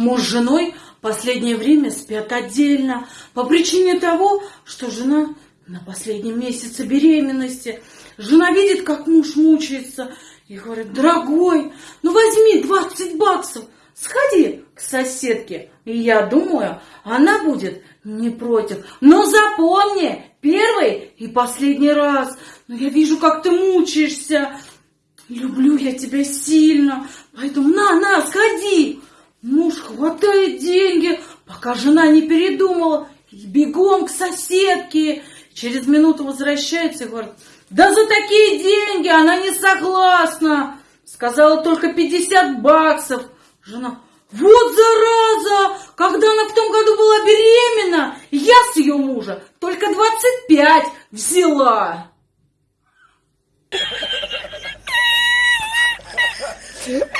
Муж с женой последнее время спят отдельно по причине того, что жена на последнем месяце беременности. Жена видит, как муж мучается и говорит, дорогой, ну возьми 20 баксов, сходи к соседке. И я думаю, она будет не против. Но запомни, первый и последний раз. Но я вижу, как ты мучаешься. Люблю я тебя сильно, поэтому на, на, сходи. Деньги, пока жена не передумала, бегом к соседке. Через минуту возвращается и говорит, да за такие деньги она не согласна. Сказала только 50 баксов. Жена, вот зараза, когда она в том году была беременна, я с ее мужа только 25 взяла. Yeah.